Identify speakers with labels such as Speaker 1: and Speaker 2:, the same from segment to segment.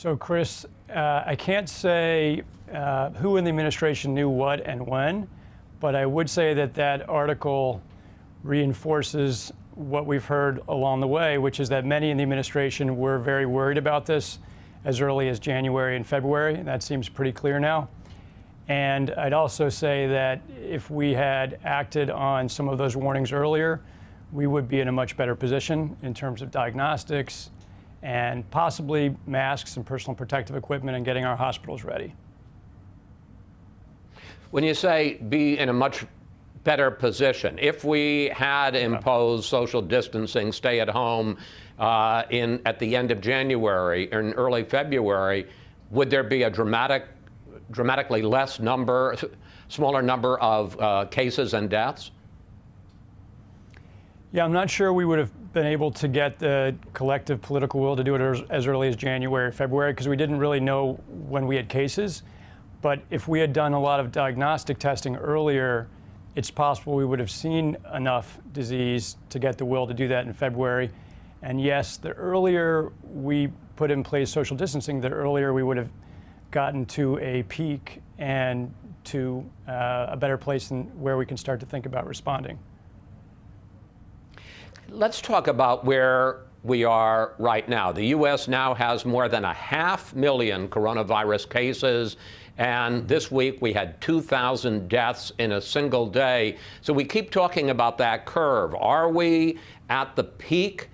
Speaker 1: So, Chris, uh, I can't say uh, who in the administration knew what and when, but I would say that that article reinforces what we've heard along the way, which is that many in the administration were very worried about this as early as January and February. And that seems pretty clear now. And I'd also say that if we had acted on some of those warnings earlier, we would be in a much better position in terms of diagnostics and possibly masks and personal protective equipment and getting our hospitals ready.
Speaker 2: When you say be in a much better position, if we had imposed social distancing, stay at home uh, in at the end of January or in early February, would there be a dramatic, dramatically less number, smaller number of uh, cases and deaths?
Speaker 1: Yeah, I'm not sure we would have been able to get the collective political will to do it as early as January February because we didn't really know when we had cases. But if we had done a lot of diagnostic testing earlier, it's possible we would have seen enough disease to get the will to do that in February. And yes, the earlier we put in place social distancing, the earlier we would have gotten to a peak and to uh, a better place than where we can start to think about responding.
Speaker 2: Let's talk about where we are right now. The U.S. now has more than a half million coronavirus cases. And this week we had 2,000 deaths in a single day. So we keep talking about that curve. Are we at the peak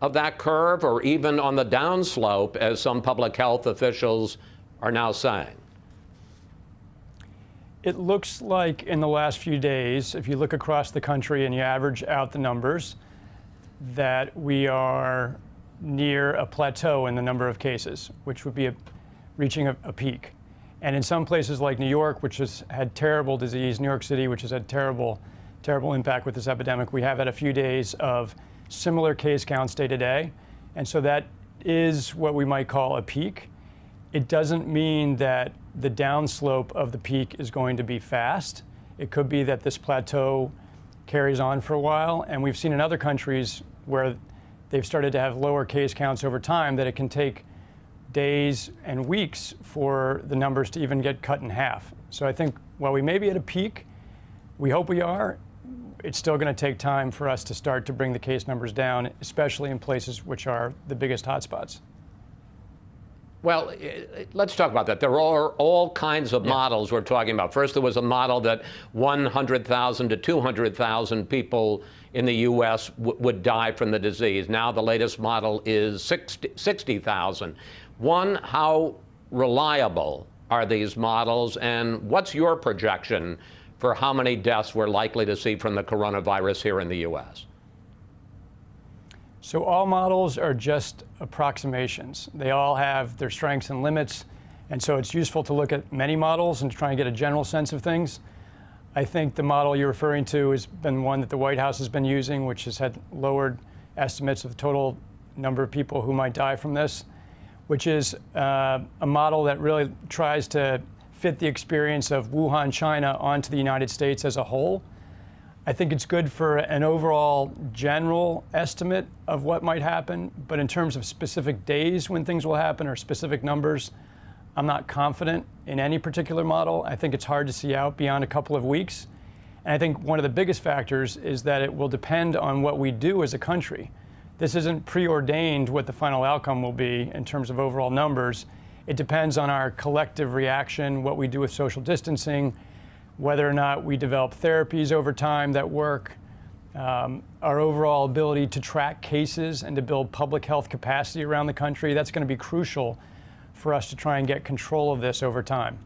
Speaker 2: of that curve or even on the downslope, as some public health officials are now saying?
Speaker 1: It looks like in the last few days, if you look across the country and you average out the numbers, that we are near a plateau in the number of cases, which would be a, reaching a, a, peak. And in some places like New York, which has had terrible disease, New York City, which has had terrible, terrible impact with this epidemic, we have had a few days of similar case counts day to day. And so that is what we might call a peak. It doesn't mean that the downslope of the peak is going to be fast. It could be that this plateau carries on for a while. And we've seen in other countries where they've started to have lower case counts over time that it can take days and weeks for the numbers to even get cut in half. So I think while we may be at a peak, we hope we are, it's still going to take time for us to start to bring the case numbers down, especially in places which are the biggest hotspots.
Speaker 2: Well, let's talk about that. There are all kinds of yeah. models we're talking about. First, there was a model that 100,000 to 200,000 people in the U.S. would die from the disease. Now, the latest model is 60,000. 60, One, how reliable are these models, and what's your projection for how many deaths we're likely to see from the coronavirus here in the U.S.?
Speaker 1: So all models are just approximations. They all have their strengths and limits, and so it's useful to look at many models and try and get a general sense of things. I think the model you're referring to has been one that the White House has been using, which has had lowered estimates of the total number of people who might die from this, which is uh, a model that really tries to fit the experience of Wuhan, China onto the United States as a whole. I think it's good for an overall general estimate of what might happen, but in terms of specific days when things will happen or specific numbers, I'm not confident in any particular model. I think it's hard to see out beyond a couple of weeks. And I think one of the biggest factors is that it will depend on what we do as a country. This isn't preordained what the final outcome will be in terms of overall numbers. It depends on our collective reaction, what we do with social distancing, whether or not we develop therapies over time that work, um, our overall ability to track cases and to build public health capacity around the country. That's going to be crucial for us to try and get control of this over time.